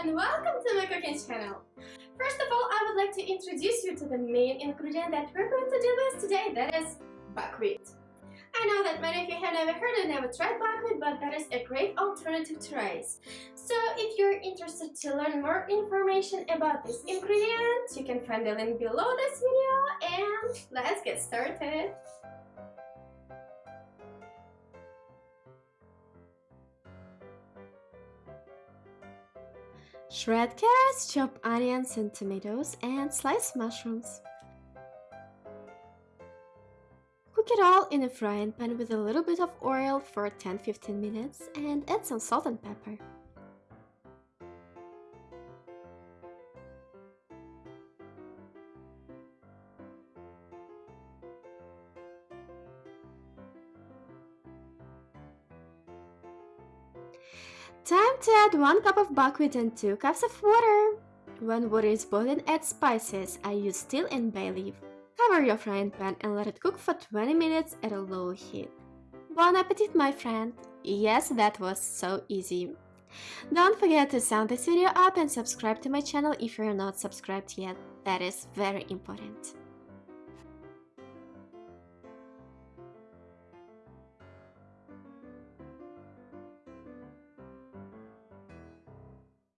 and welcome to my cooking channel. First of all, I would like to introduce you to the main ingredient that we're going to deal with today, that is buckwheat. I know that many of you have never heard or never tried buckwheat, but that is a great alternative to rice. So if you're interested to learn more information about this ingredient, you can find the link below this video and let's get started. Shred carrots, chop onions and tomatoes, and slice mushrooms. Cook it all in a frying pan with a little bit of oil for 10-15 minutes and add some salt and pepper. Time to add 1 cup of buckwheat and 2 cups of water. When water is boiling, add spices. I use dill and bay leaf. Cover your frying pan and let it cook for 20 minutes at a low heat. Bon appetit, my friend! Yes, that was so easy. Don't forget to sound this video up and subscribe to my channel if you're not subscribed yet. That is very important.